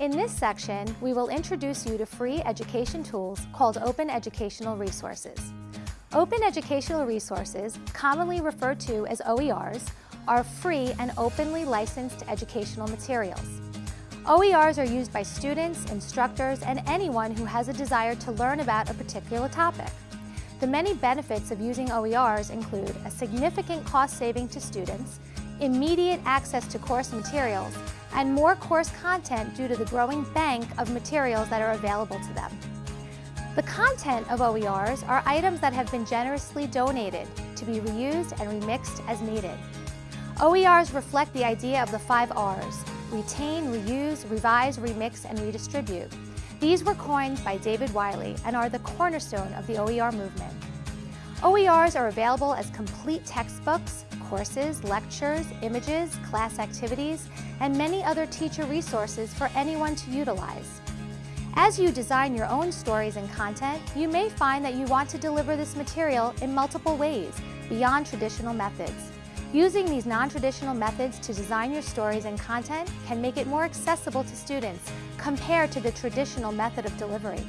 In this section, we will introduce you to free education tools called Open Educational Resources. Open Educational Resources, commonly referred to as OERs, are free and openly licensed educational materials. OERs are used by students, instructors, and anyone who has a desire to learn about a particular topic. The many benefits of using OERs include a significant cost saving to students, immediate access to course materials, and more course content due to the growing bank of materials that are available to them. The content of OERs are items that have been generously donated to be reused and remixed as needed. OERs reflect the idea of the five R's, retain, reuse, revise, remix, and redistribute. These were coined by David Wiley and are the cornerstone of the OER movement. OERs are available as complete textbooks, courses, lectures, images, class activities, and many other teacher resources for anyone to utilize. As you design your own stories and content, you may find that you want to deliver this material in multiple ways, beyond traditional methods. Using these non-traditional methods to design your stories and content can make it more accessible to students compared to the traditional method of delivery.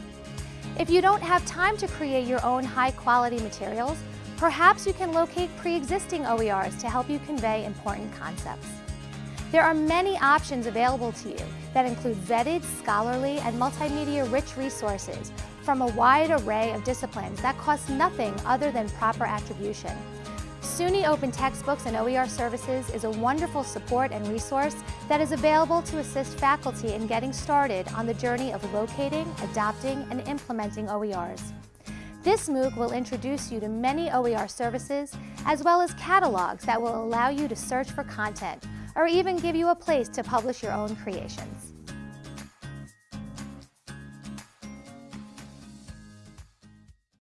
If you don't have time to create your own high-quality materials, perhaps you can locate pre-existing OERs to help you convey important concepts. There are many options available to you that include vetted, scholarly, and multimedia-rich resources from a wide array of disciplines that cost nothing other than proper attribution. SUNY Open Textbooks and OER Services is a wonderful support and resource that is available to assist faculty in getting started on the journey of locating, adopting, and implementing OERs. This MOOC will introduce you to many OER services, as well as catalogs that will allow you to search for content, or even give you a place to publish your own creations.